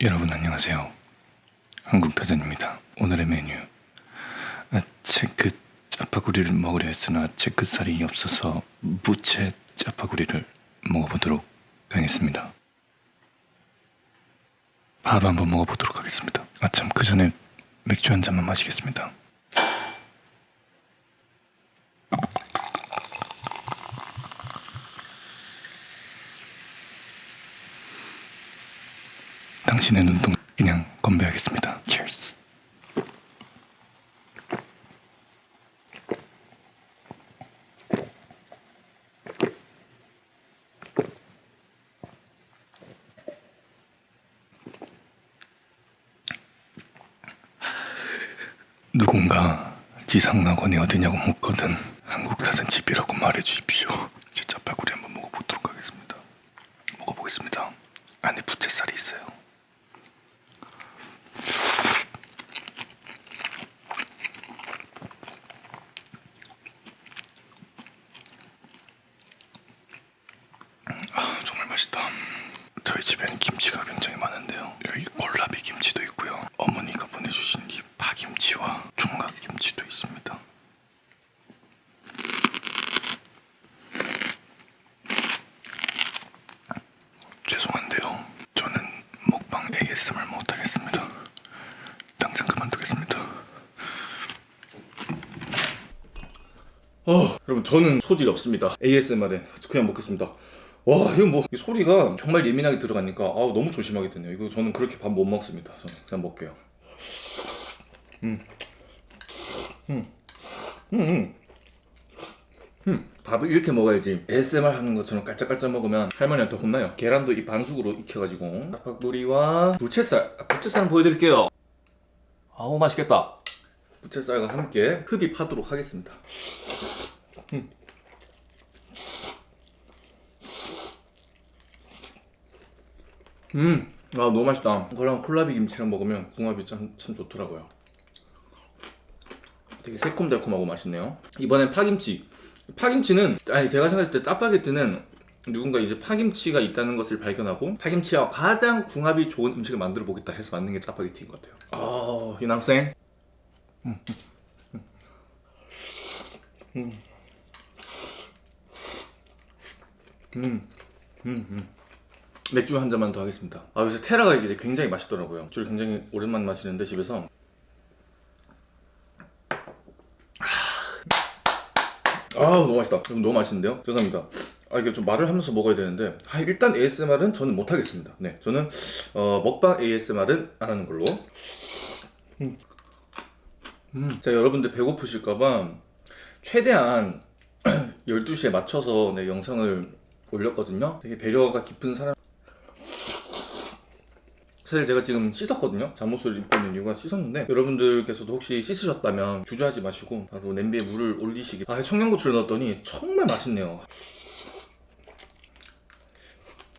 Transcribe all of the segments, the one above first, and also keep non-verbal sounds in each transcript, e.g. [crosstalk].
여러분 안녕하세요. 한국타잔입니다. 오늘의 메뉴 아, 채끝 짜파구리를 먹으려 했으나 채끝살이 없어서 무채 짜파구리를 먹어보도록 하겠습니다. 바로 한번 먹어보도록 하겠습니다. 아참 그 전에 맥주 한 잔만 마시겠습니다. 당신의 눈동 그냥 건배하겠습니다. Cheers. 누군가 지상낙원이 어디냐고 묻거든 한국 사는 집이라고 말해 주십시오. 제 짜파구리 한번 먹어보도록 하겠습니다. 먹어보겠습니다. 안에 부채살이 있어요. 아, 정말 맛있다. 저희 집에는 김치가 굉장히 많은데요. 여기 콜라비 김치도 있고요. 어머니가 보내주신 이 파김치와 총각 김치도 있습니다. 죄송한데요. 저는 먹방 ASMR 못하겠습니다. 당장 그만두겠습니다. 어, 여러분 저는 소질이 없습니다. ASMR에 그냥 먹겠습니다. 와 이거 뭐이 소리가 정말 예민하게 들어가니까 아 너무 조심하게 되네요. 이거 저는 그렇게 밥 못 먹습니다. 저는 그냥 먹게요. 음. 음. 음. 음. 음. 밥을 이렇게 먹어야지 ASMR 하는 것처럼 깔짝깔짝 먹으면 할머니한테 혼나요. 계란도 이 반숙으로 익혀가지고 닭박구리와 부채살, 아, 부채살 보여드릴게요. 아우 맛있겠다. 부채살과 함께 흡입하도록 하겠습니다. 음, 아 너무 맛있다. 그거랑 콜라비 김치랑 먹으면 궁합이 참, 참 좋더라고요. 되게 새콤달콤하고 맛있네요. 이번엔 파김치. 파김치는 아니 제가 생각했을 때 짜파게티는 누군가 이제 파김치가 있다는 것을 발견하고 파김치와 가장 궁합이 좋은 음식을 만들어 보겠다 해서 만든 게 짜파게티인 것 같아요. 아, 이 남생. 음. 음. 음. 음. 음. 맥주 한 잔만 더 하겠습니다 아 요새 테라가 이게 굉장히 맛있더라고요 술 굉장히 오랜만에 마시는데 집에서 아 너무 맛있다 너무 맛있는데요? 죄송합니다 아 이게 좀 말을 하면서 먹어야 되는데 아, 일단 ASMR은 저는 못하겠습니다 네 저는 어, 먹방 ASMR은 안 하는 걸로 음. 음. 자 여러분들 배고프실까봐 최대한 [clears throat] 12시에 맞춰서 네, 영상을 올렸거든요. 되게 배려가 깊은 사람. 사실 제가 지금 씻었거든요. 잠옷을 입고 있는 이유가 씻었는데 여러분들께서도 혹시 씻으셨다면 주저하지 마시고 바로 냄비에 물을 올리시기. 아 청양고추를 넣었더니 정말 맛있네요.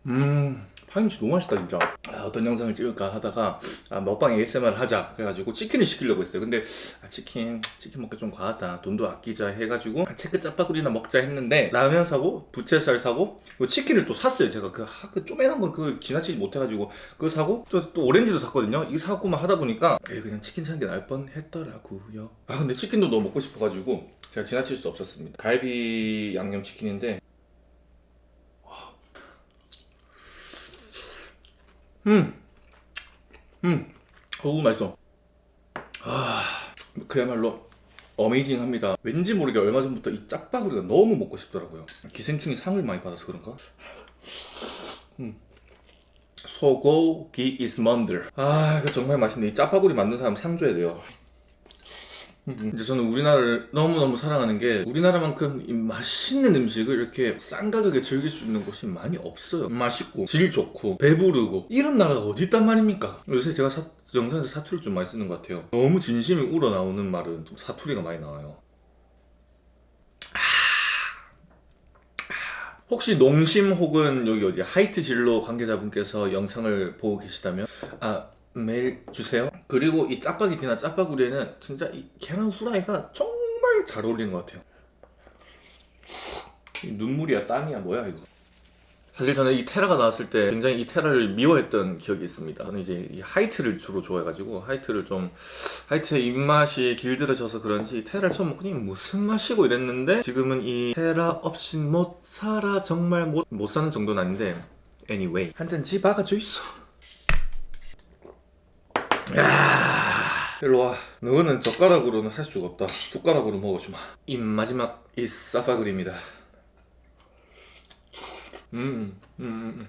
음 파김치 너무 맛있다 진짜. 아, 어떤 영상을 찍을까 하다가 아, 먹방 ASMR 하자. 그래가지고 치킨을 시키려고 했어요. 근데 아, 치킨 치킨 먹기 좀 과하다. 돈도 아끼자 해가지고 아, 체크 짜파구리나 먹자 했는데 라면 사고 부채살 사고 치킨을 또 샀어요. 제가 그, 하, 그 쪼매난 걸 그 지나치지 못해가지고 그거 사고 또, 또 오렌지도 샀거든요. 이거 사고만 하다 보니까 에이, 그냥 치킨 사는 게 나을 뻔 했더라고요. 아 근데 치킨도 너무 먹고 싶어가지고 제가 지나칠 수 없었습니다. 갈비 양념치킨인데 음, 음, 어우 맛있어. 아, 그야말로 어메이징합니다. 왠지 모르게 얼마 전부터 이 짝바구리가 너무 먹고 싶더라고요. 기생충이 상을 많이 받아서 그런가? 음. 소고기 is 먼들. 아, 이거 정말 맛있네. 이 짜파구리 만든 사람 상 줘야 돼요. 이제 저는 우리나라를 너무너무 사랑하는 게 우리나라만큼 이 맛있는 음식을 이렇게 싼 가격에 즐길 수 있는 곳이 많이 없어요. 맛있고 질 좋고 배부르고 이런 나라가 어디 있단 말입니까? 요새 제가 사, 영상에서 사투리를 좀 많이 쓰는 것 같아요. 너무 진심이 우러나오는 말은 좀 사투리가 많이 나와요. 혹시 농심 혹은 여기 어디 하이트 진로 관계자분께서 영상을 보고 계시다면 아 메일 주세요. 그리고 이 짜파게티나 짜파구리에는 진짜 이 계란 후라이가 정말 잘 어울리는 것 같아요. 눈물이야 땀이야 뭐야 이거. 사실 저는 이 테라가 나왔을 때 굉장히 이 테라를 미워했던 기억이 있습니다. 저는 이제 이 하이트를 주로 좋아해가지고 하이트를 좀 하이트의 입맛이 길들여져서 그런지 테라를 처음 먹더니 무슨 맛이고? 이랬는데 지금은 이 테라 없인 못 살아 정말 못, 못 사는 정도는 아닌데 anyway. 한잔집 박아줘 있어. 야 일로 와. 너는 젓가락으로는 할 수가 없다. 숟가락으로 먹어주마. 이 마지막 이 사파글입니다. 음, 음, 음,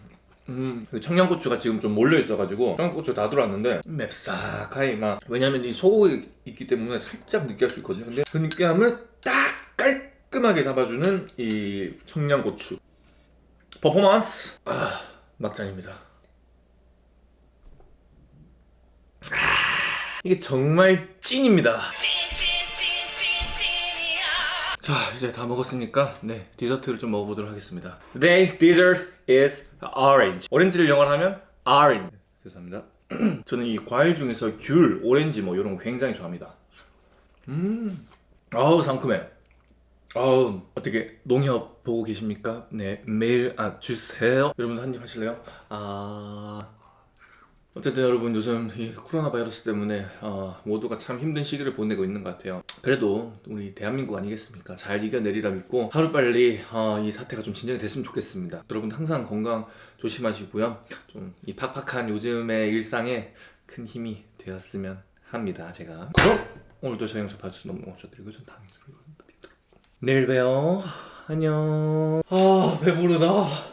음. 그 청양고추가 지금 좀 몰려 있어가지고 청양고추 다 들어왔는데 맵싹하이 막 왜냐면 이 소고기 있기 때문에 살짝 느끼할 수 있거든요. 근데 그 느끼함을 딱 깔끔하게 잡아주는 이 청양고추 퍼포먼스 아 막장입니다. 아, 이게 정말 찐입니다. 자 이제 다 먹었으니까 네 디저트를 좀 먹어보도록 하겠습니다. Today dessert is orange. 오렌지를 영어로 하면 orange. 네, 죄송합니다. [clears throat] 저는 이 과일 중에서 귤, 오렌지 뭐 이런 거 굉장히 좋아합니다. 음 아우 상큼해. 아우 어떻게 농협 보고 계십니까? 네 메일 아 주세요. 여러분도 한 입 하실래요? 아 어쨌든 여러분 요즘 이 코로나 바이러스 때문에 어, 모두가 참 힘든 시기를 보내고 있는 것 같아요. 그래도 우리 대한민국 아니겠습니까? 잘 이겨내리라 믿고 하루빨리 어, 이 사태가 좀 진정이 됐으면 좋겠습니다. 여러분 항상 건강 조심하시고요. 좀 이 팍팍한 요즘의 일상에 큰 힘이 되었으면 합니다. 제가 그럼 오늘도 저 영상 봐주셔서 너무 감사드리고 전 다음 영상으로 뵙도록 하겠습니다. 내일 봬요. 안녕. 아 배부르다.